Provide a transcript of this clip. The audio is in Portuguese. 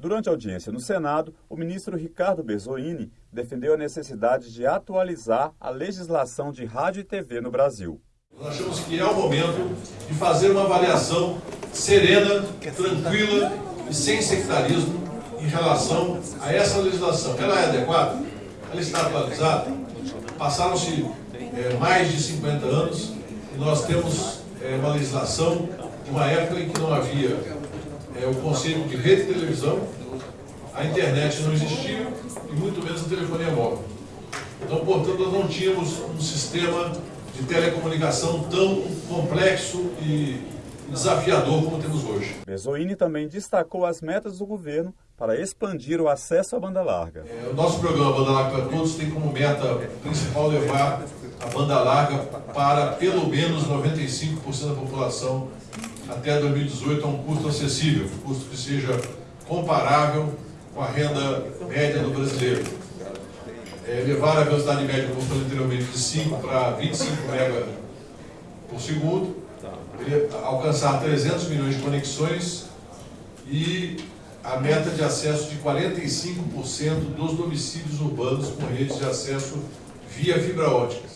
Durante a audiência no Senado, o ministro Ricardo Berzoini defendeu a necessidade de atualizar a legislação de rádio e TV no Brasil. Nós achamos que é o momento de fazer uma avaliação serena, tranquila e sem sectarismo em relação a essa legislação. Ela é adequada? Ela está atualizada? Passaram-se é, mais de 50 anos e nós temos é, uma legislação de uma época em que não havia é, o conceito de rede de televisão, a internet não existia e muito menos a telefonia móvel. Então, portanto, nós não tínhamos um sistema de telecomunicação tão complexo e desafiador como temos hoje. Bezoini também destacou as metas do governo para expandir o acesso à banda larga. É, o nosso programa Banda Larga para Todos tem como meta principal levar a banda larga para pelo menos 95% da população até 2018 a um custo acessível, um custo que seja comparável com a renda média do brasileiro. É, levar a velocidade média, como falei anteriormente, de 5 para 25 MB por segundo, alcançar 300 milhões de conexões e a meta de acesso de 45% dos domicílios urbanos com redes de acesso via fibra ótica.